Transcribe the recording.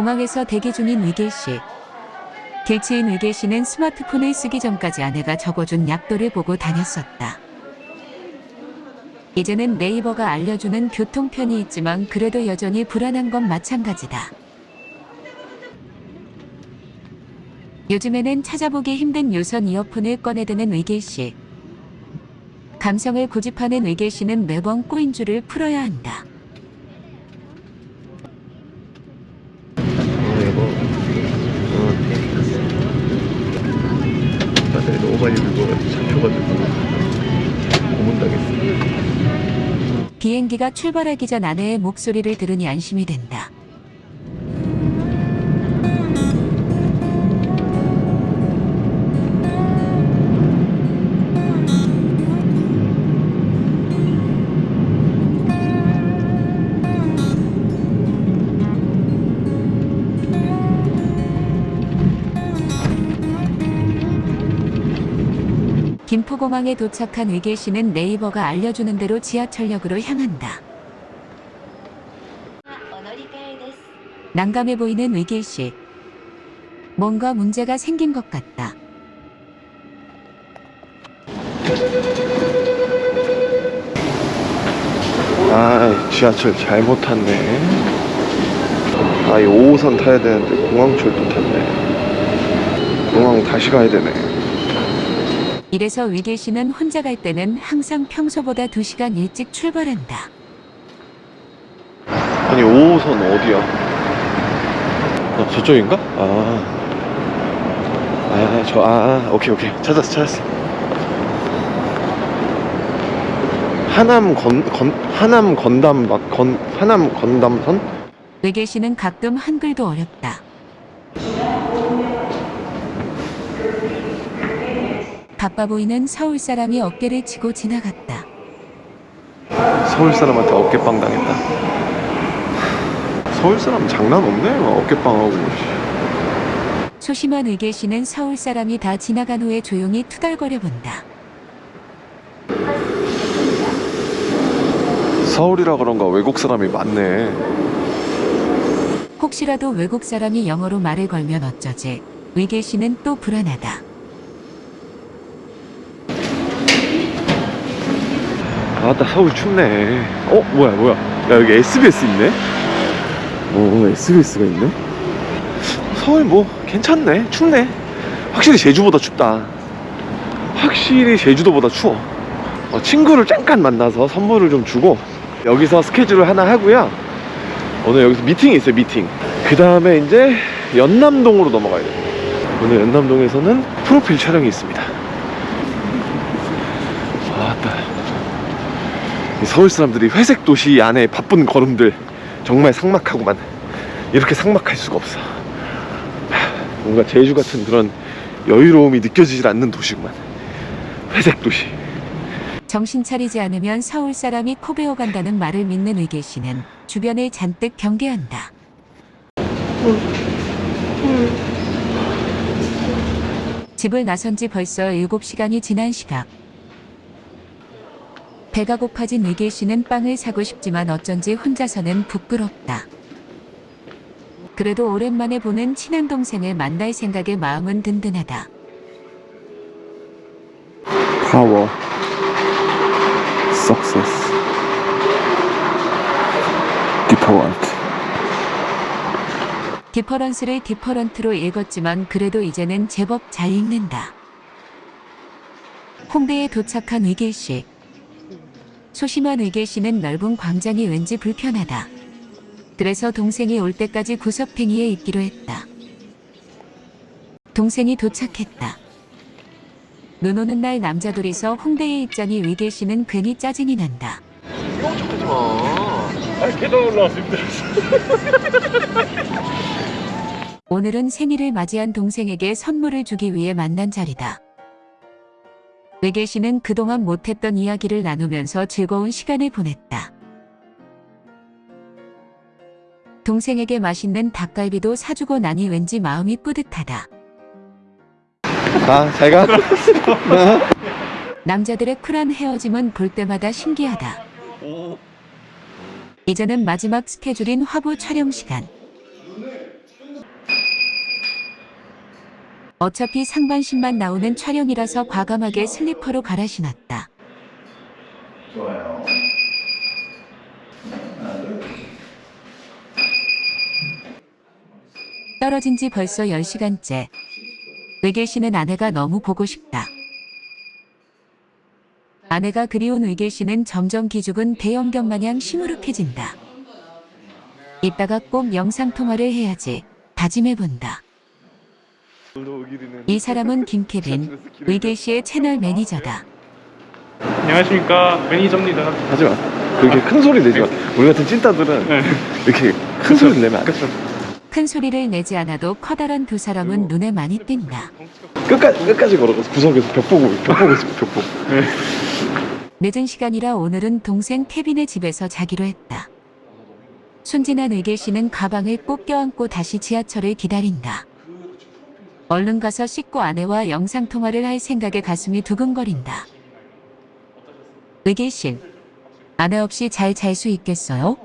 공항에서 대기 중인 위길 씨. 길치인 위길 씨는 스마트폰을 쓰기 전까지 아내가 적어준 약도를 보고 다녔었다. 이제는 네이버가 알려주는 교통편이 있지만 그래도 여전히 불안한 건 마찬가지다. 요즘에는 찾아보기 힘든 유선 이어폰을 꺼내드는 위길 씨. 감성을 고집하는 위길 씨는 매번 꼬인 줄을 풀어야 한다. 어 여보 어 바다에 너무 많이 늙어가지고 잡혀가지고 고문당했어 비행기가 출발하기 전 아내의 목소리를 들으니 안심이 된다. 김포공항에 도착한 의계 씨는 네이버가 알려주는 대로 지하철역으로 향한다. 난감해 보이는 의길 씨. 뭔가 문제가 생긴 것 같다. 아, 지하철 잘못 탔네. 아, 이 5호선 타야 되는데 공항철도 탔네. 공항 다시 가야 되네. 이래서 위길 씨는 혼자 갈 때는 항상 평소보다 2시간 일찍 출발한다. 아니 5호선 어디야? 어, 저쪽인가? 아, 아, 저, 아, 아, 오케이, 오케이. 찾았어, 찾았어. 하남 건, 건, 하남 건담, 막, 건, 하남 건담선? 씨는 가끔 한글도 어렵다. 바빠 보이는 서울 사람이 어깨를 치고 지나갔다. 서울 사람한테 어깨빵 당했다. 서울 사람 장난 없네. 막 어깨빵하고. 소심한 씨는 서울 사람이 다 지나간 후에 조용히 투덜거려 본다. 서울이라 그런가 외국 사람이 많네. 혹시라도 외국 사람이 영어로 말을 걸면 어쩌지? 씨는 또 불안하다. 아따 서울 춥네. 어 뭐야 뭐야? 야 여기 SBS 있네. 어 SBS가 있네. 서울 뭐 괜찮네. 춥네. 확실히 제주보다 춥다. 확실히 제주도보다 추워. 어, 친구를 잠깐 만나서 선물을 좀 주고 여기서 스케줄을 하나 하고요. 오늘 여기서 미팅이 있어요 미팅. 그 다음에 이제 연남동으로 넘어가야 돼요. 오늘 연남동에서는 프로필 촬영이 있습니다. 아따. 이 서울 사람들이 회색 도시 안에 바쁜 걸음들 정말 삭막하구만 이렇게 삭막할 수가 없어 하, 뭔가 제주 같은 그런 여유로움이 느껴지질 않는 도시구만 회색 도시 정신 차리지 않으면 서울 사람이 코 베어 간다는 말을 믿는 위길 씨는 주변을 잔뜩 경계한다. 집을 나선 지 벌써 7시간이 지난 시각. 배가 고파진 위길 씨는 빵을 사고 싶지만 어쩐지 혼자서는 부끄럽다. 그래도 오랜만에 보는 친한 동생을 만날 생각에 마음은 든든하다. power success different difference를 different로 읽었지만 그래도 이제는 제법 잘 읽는다. 홍대에 도착한 위길 씨. 소심한 위길 씨는 넓은 광장이 왠지 불편하다. 그래서 동생이 올 때까지 구석탱이에 있기로 했다. 동생이 도착했다. 눈 오는 날 남자 둘이서 홍대에 있자니 위길 씨는 괜히 짜증이 난다. 이런 척 하지 마. 아, 계단 올라왔습니다. 오늘은 생일을 맞이한 동생에게 선물을 주기 위해 만난 자리다. 외길 씨는 그동안 못했던 이야기를 나누면서 즐거운 시간을 보냈다. 동생에게 맛있는 닭갈비도 사주고 나니 왠지 마음이 뿌듯하다. 가, 잘 가. 남자들의 쿨한 헤어짐은 볼 때마다 신기하다. 이제는 마지막 스케줄인 화보 촬영 시간. 어차피 상반신만 나오는 촬영이라서 과감하게 슬리퍼로 갈아 신었다. 좋아요. 떨어진 지 벌써 10시간째. 외계 씨는 아내가 너무 보고 싶다. 아내가 그리운 외계 씨는 점점 기죽은 대형견 마냥 시무룩해진다. 이따가 꼭 영상통화를 해야지. 다짐해본다. 이 사람은 김케빈, 외계 씨의 채널 매니저다. 안녕하십니까 매니저입니다. 하지 마. 그렇게 큰 소리 내지 마. 우리 같은 찐따들은 네. 이렇게 큰 소리 내면 안 돼. 큰 소리를 내지 않아도 커다란 두 사람은 눈에 많이 띈다. 끝까지 끝까지 걸어가서 구석에서 벽 보고 벽 보고 있어 벽 보고. 늦은 시간이라 오늘은 동생 케빈의 집에서 자기로 했다. 순진한 의계 씨는 가방을 꼭 껴안고 다시 지하철을 기다린다. 얼른 가서 씻고 아내와 영상통화를 할 생각에 가슴이 두근거린다. 씨, 아내 없이 잘 잘 수 있겠어요?